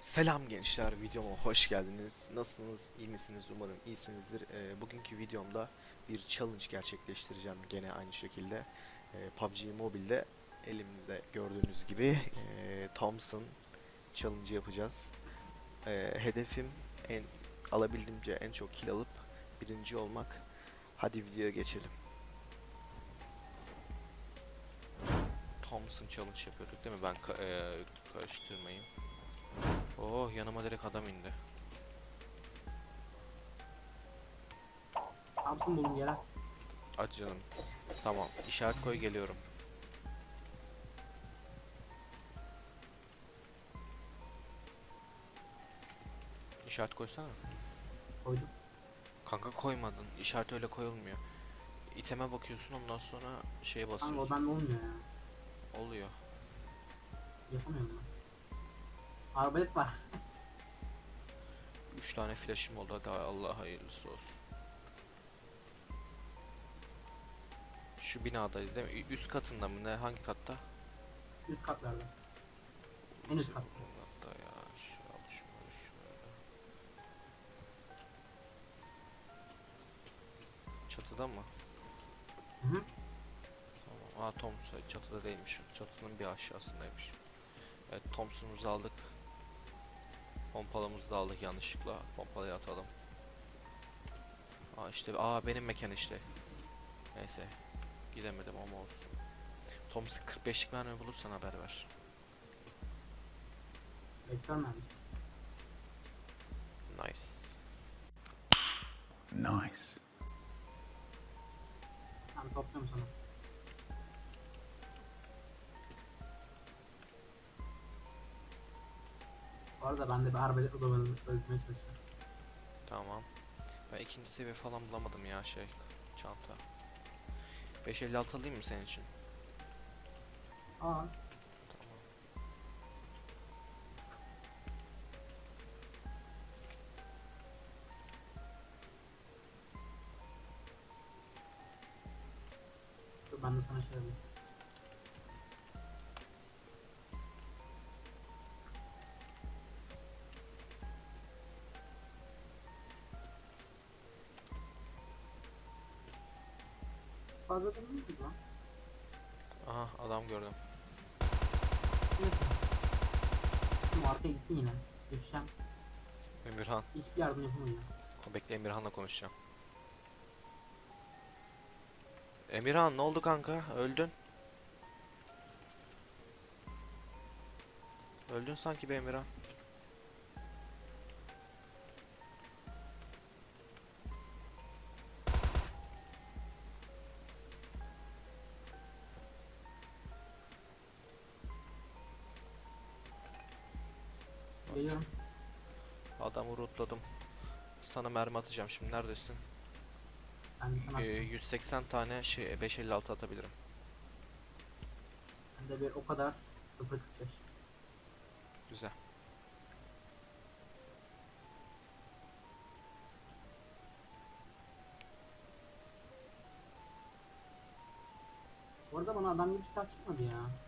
Selam gençler, videoma hoş geldiniz. Nasılsınız, iyi misiniz? Umarım iyisinizdir. Ee, bugünkü videomda bir challenge gerçekleştireceğim gene aynı şekilde. Ee, PUBG Mobile'de elimde gördüğünüz gibi ee, Thompson challenge yapacağız. Ee, hedefim en alabildiğimce en çok kill alıp birinci olmak. Hadi videoya geçelim. Thompson challenge yapıyorduk değil mi? Ben ka- ee, karıştırmayayım. Oh yanıma direkt adam indi. Thompson bulun yere. Hadi canım. Tamam. işaret koy geliyorum. İşaret koysana. Koydum. Kanka koymadın. İşaret öyle koyulmuyor. İteme bakıyorsun ondan sonra şeye Kanka o basıyorsun. bende olmuyor ya. Oluyor. Yapamıyorum ben. Arbalet var. 3 tane flash'ım oldu. Hadi Allah hayırlısı olsun. Şu binadaydı değil mi? Üst katında mı ne? Hangi katta? Üst katlarda. En üst kat. Katta ya. Şu al şunları şöyle. Çatıda mı? Hı hı. Tamam. Aa Thompson çatıda değilmiş. Çatının bir aşağısındaymış. Evet Thompson'umuzu aldık. Pompalımızı da aldık yanlışlıkla. Pompalıyı atalım. Aa işte aa benim mekan işte. Neyse. Gidemedim ama olsun. Thompson 45'lik mermi bulursan haber ver. Nice. Nice. Ben topluyorum sana. Bu arada ben de bir arbalet odamını öldürmeye çalışıyorum. Tamam. Ben ikinci seviye falan bulamadım ya şey çanta. 556 alayım mı senin için? Aa, Tamam. dur ben de sana şey alayım. Fazla değil mi lan? Aha adam gördüm. Şimdi arkaya gitti yine. Düşeceğim. Emirhan. Hiçbir yardım yapamıyor. Bekle Emirhan'la konuşacağım. Emirhan ne oldu kanka? Öldün. Öldün sanki be Emirhan. Rootladım. Sana mermi atacağım şimdi neredesin? Ben de sana Ee, 180 tane şey 556 atabilirim. Ben de bir o kadar 0.45. Güzel. Bu arada bana adam gibi silah çıkmadı ya.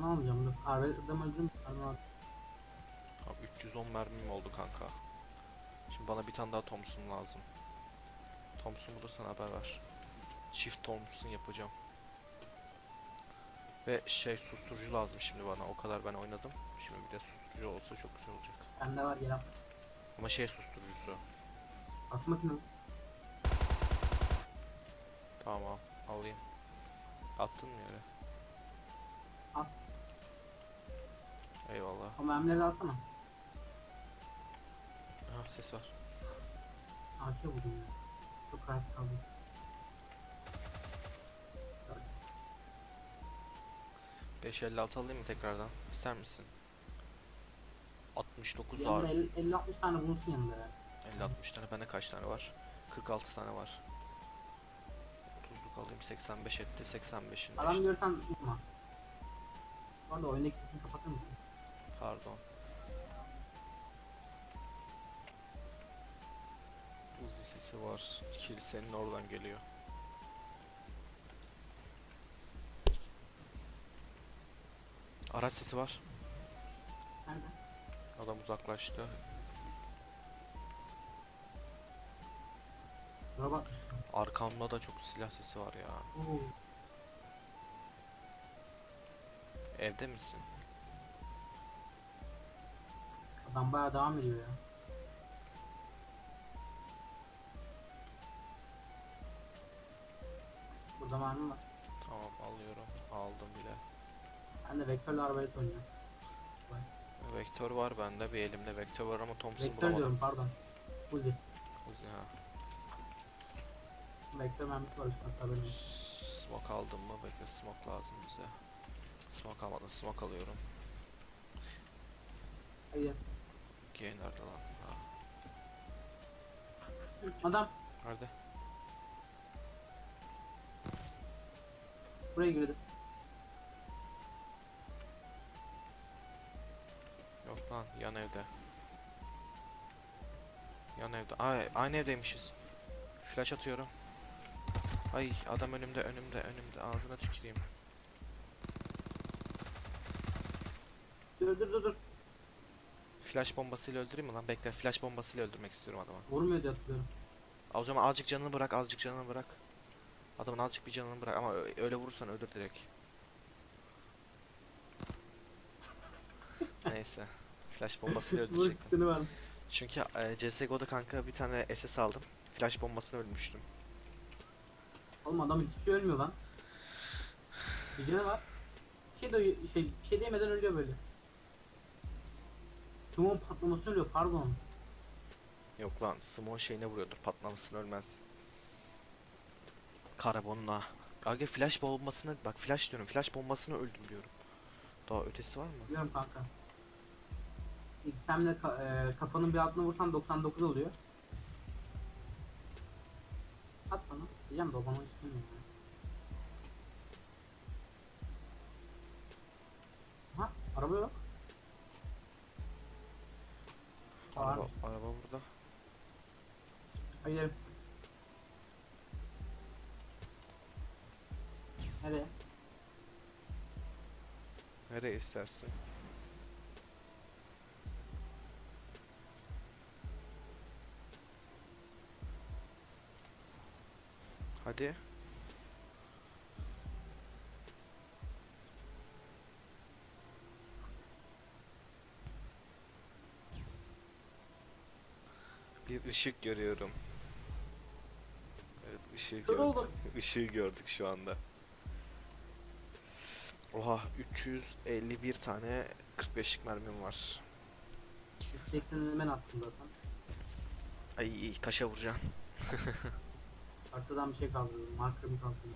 Onu almayacağım adam öldüm. Pardon abi. Abi 310 mermim oldu kanka. Şimdi bana bir tane daha Thompson lazım. Thompson bulursan haber ver. Çift Thompson yapacağım. Ve şey susturucu lazım şimdi bana. O kadar ben oynadım. Şimdi bir de susturucu olsa çok güzel olacak. Bende var gel. Ama şey susturucusu. Atı makine. Tamam alayım. Attın mı yere? Al. Eyvallah. O mermileri alsana. Aha ses var. AK buldum ya. Çok rahat kaldım. Dört. 556 alayım mı tekrardan? İster misin? 69 Yanında var. 50-60 tane bulunsun yanında ya. 50-60 tane. Bende kaç tane var? 46 tane var. 30'luk alayım. 85 etti. 85'in Adam görsen tutma. Bu arada oyundaki sesini kapatır mısın? Pardon. Uzi sesi var. Kilisenin oradan geliyor. Araç sesi var. Adam uzaklaştı. Bak. Arkamda da çok silah sesi var ya. Evde misin? Adam bayağı devam ediyor ya. Burada mermi var. Tamam alıyorum. Aldım bile. Ben de vektörle arabayla oynuyorum. Vektör var bende. Bir elimde vektör var ama Thompson Vektör bulamadım. diyorum pardon. Uzi. Uzi ha. Vektör mermisi var üstüne benim. Smoke aldım mı? Bekle smoke lazım bize. Smoke almadım. Smoke alıyorum. Hayır. G nerede lan? Ha. Adam Nerede? buraya girdi. Yok lan yan evde. Yan evde. Ay, aynı evdeymişiz. Flash atıyorum. Ay adam önümde önümde önümde ağzına tüküreyim. Dur dur dur dur. Flash bombasıyla öldüreyim mi lan? Bekle flash bombasıyla öldürmek istiyorum adamı. Vurmuyor diye hatırlıyorum. O zaman azıcık canını bırak azıcık canını bırak. Adamın azıcık bir canını bırak ama öyle vurursan ölür direkt. Neyse. Flash bombasıyla öldürecektim. Çünkü e, CSGO'da kanka bir tane SS aldım. Flash bombasını ölmüştüm. Oğlum adam hiçbir şey ölmüyor lan. Bir canı var. Bir şey, de, şey, bir şey demeden ölüyor böyle. Sumon patlamasını ölüyor pardon. Yok lan Smon şeyine vuruyordur patlamasını ölmez. Karbonuna. Aga flash bombasını bak flash diyorum flash bombasını öldüm diyorum. Daha ötesi var mı? Biliyorum kanka. XM'le ka e, kafanın bir altına vursan 99 oluyor. At bana. Diyeceğim de o bana istemiyor. ya. Ha araba yok. Var. araba burada. Hayır. Nereye? Nereye istersin? Hadi. Bir ışık görüyorum. Evet, ışığı Kör gördük. Işığı gördük şu anda. Oha 351 tane 45'lik mermim var. Jackson'ı ben attım zaten. Ay taşa vuracaksın. Arkadan bir şey kaldırdım. Marker'ımı kaldırdım.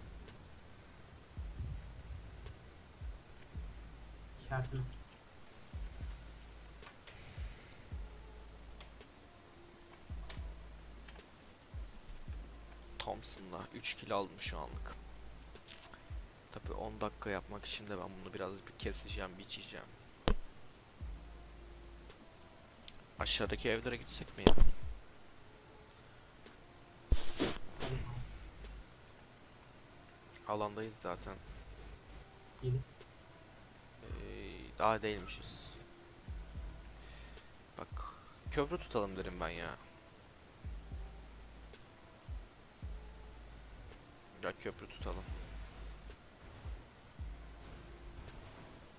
İşaretini. Thompson'la 3 kill aldım şu anlık. Tabi 10 dakika yapmak için de ben bunu biraz bir keseceğim, biçeceğim. Aşağıdaki evlere gitsek mi ya? Alandayız zaten. Ee, daha değilmişiz. Bak köprü tutalım derim ben ya. Ya köprü tutalım.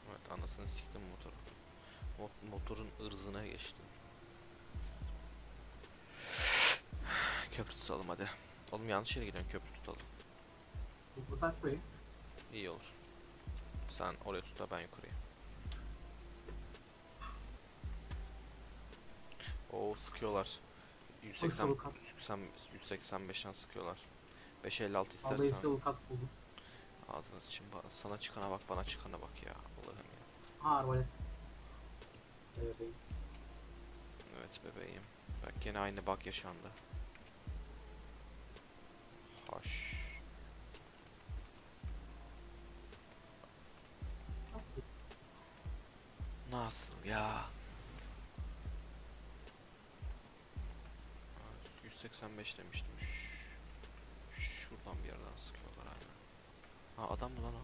Evet anasını siktim motoru. Mot- motorun ırzına geçtim. Köprü tutalım hadi. Oğlum yanlış yere gidiyorsun köprü tutalım. Saat burayı. İyi olur. Sen oraya tut da ben yukarıya. Oo sıkıyorlar. 180 Çabuk kas. 180 185'ten sıkıyorlar. 556 Albayı istersen. işte bu kas buldum. Ağzına. Ba- Sana çıkana bak, bana çıkana bak ya. Allah'ım ya. Ha arbalet. Evet. bebeğim. Bak gene aynı bak yaşandı. Haş. Nasıl? Nasıl ya? Aa, 185 demiştim. Şuradan bir yerden sıkıyorlar aynen. Ha adam mı lan o?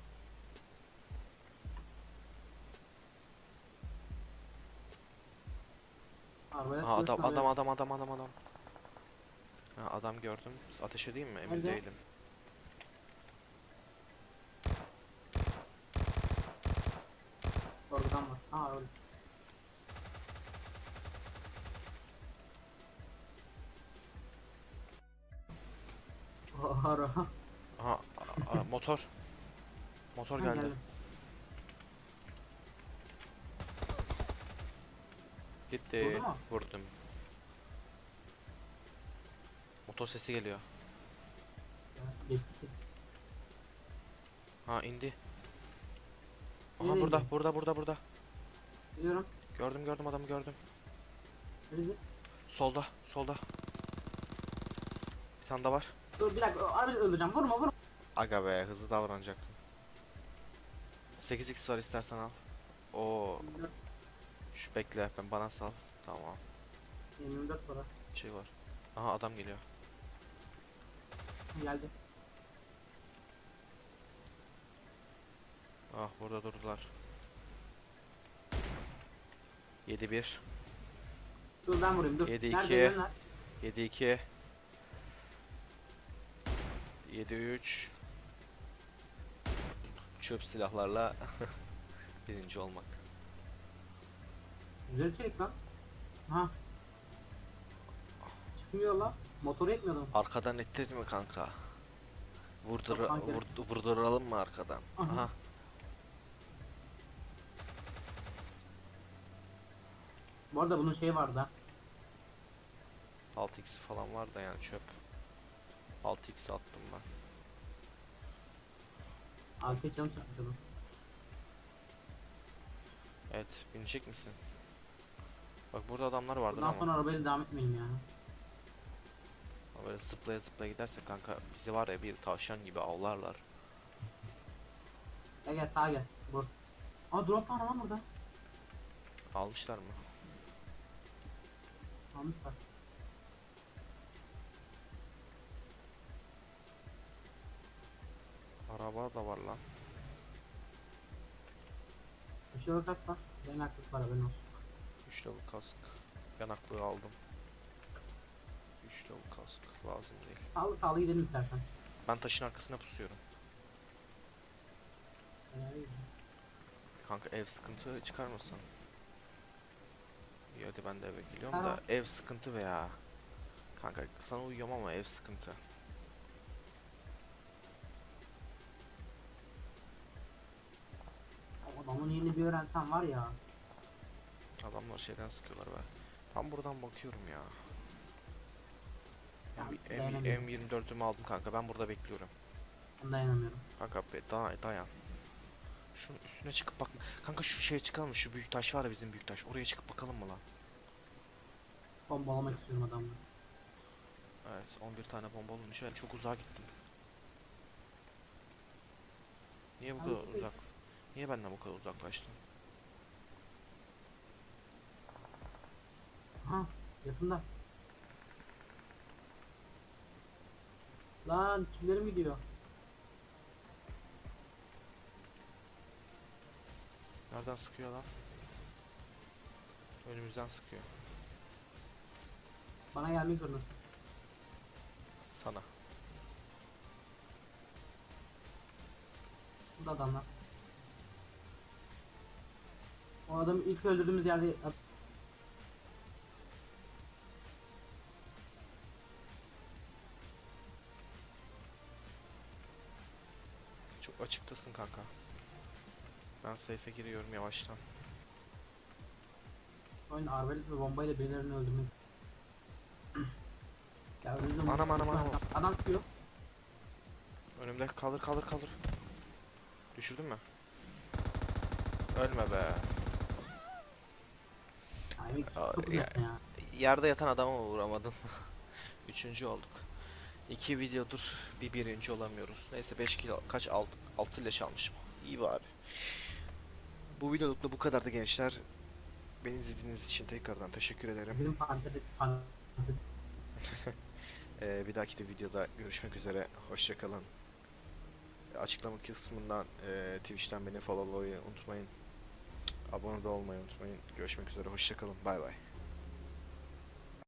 Ha adam adam adam adam adam adam. Ha adam gördüm. Ateş edeyim mi? Emin Nerede? değilim. Ara. Aha a- a- motor. Motor Ha, geldi. geldim. Gitti. Vurdu mu? Vurdum. Motor sesi geliyor. Ya, Geçti ki. Ha indi. Aha Nereye burada, indi? burada, burada, burada. Biliyorum. Gördüm, gördüm adamı gördüm. Neresi? Solda, solda. Bir tane daha var. Dur bir dakika. Abi öldüreceğim. Vurma vurma. Aga be, hızlı davranacaktım. 8x var istersen al. Oo, şu bekle ben bana sal. Tamam. 24 para. Şey var. Aha adam geliyor. Geldi. Ah burada durdular. 7-1 Dur ben vurayım dur. Yedi, Nerede iki. ölenler? 7-2 7-3 Çöp silahlarla birinci olmak. Güzel içerik lan. Ha. Çıkmıyor lan. Motoru etmiyordum. Arkadan ettir mi kanka? Vurdur Yok kanka. vur, vurduralım mı arkadan? Aha. Aha. Bu arada bunun şeyi vardı ha. 6x falan var da yani çöp. 6x attım ben. Arkaya yapmış adam. Evet, binecek misin? Bak burada adamlar vardı Bundan ama. sonra arabayla devam etmeyelim ya. Ama Böyle zıplaya zıplaya gidersek kanka bizi var ya bir tavşan gibi avlarlar. Gel gel sağa gel. Vur. Aa drop var lan burada. Almışlar mı? Almışlar. Araba da var lan. Bir şey yok kas var. Aktif var haberin olsun. 3 level kask. Yanaklığı aldım. 3 level kask lazım değil. Sağlı sağlı gidelim istersen. Ben taşın arkasına pusuyorum. Ee. Kanka ev sıkıntı çıkarmasın. İyi hadi ben de eve geliyorum Tamam. da ev sıkıntı veya. Kanka sana uyuyorum ama ev sıkıntı. Adamın yerini bir öğrensen var ya. Adamlar şeyden sıkıyorlar be. Ben buradan bakıyorum ya. Ya, M- dayanamıyorum. M- M24'ümü aldım kanka ben burada bekliyorum. Ben dayanamıyorum. Kanka be da- dayan. Şunun üstüne çıkıp bakma. Kanka şu şeye çıkalım? Şu büyük taş var ya bizim büyük taş. Oraya çıkıp bakalım mı lan? Bombalamak istiyorum adamları. Evet 11 tane bomba olmuş. Evet, çok uzağa gittim. Niye bu kadar uzak? Niye benden bu kadar uzaklaştın? Ha yakında. Lan kimlerim gidiyor? Nereden sıkıyor lan? Önümüzden sıkıyor. Bana gelmek zorundasın. Sana. Burada adamlar. O adamı ilk öldürdüğümüz yerde Çok açıktasın kanka. Ben safe'e giriyorum yavaştan. oyun arbalet ve bombayla birilerini öldürmek. ya önümüzde Anam, anam, anam. adam- çıkıyor. Önümde kaldır kaldır kaldır. Düşürdün mü? Ölme be. Ya-. Yerde yatan adama mı vuramadın? Üçüncü olduk. İki videodur bir birinci olamıyoruz. Neyse 5 kilo kaç aldık? 6 leş almışım. İyi bari. Bu videoluk da bu kadardı gençler. Beni izlediğiniz için tekrardan teşekkür ederim. Ee, bir dahaki de videoda görüşmek üzere. Hoşçakalın. Açıklama kısmından e, Twitch'ten beni followlamayı unutmayın. Abone olmayı unutmayın. Görüşmek üzere. Hoşçakalın. Bay bay.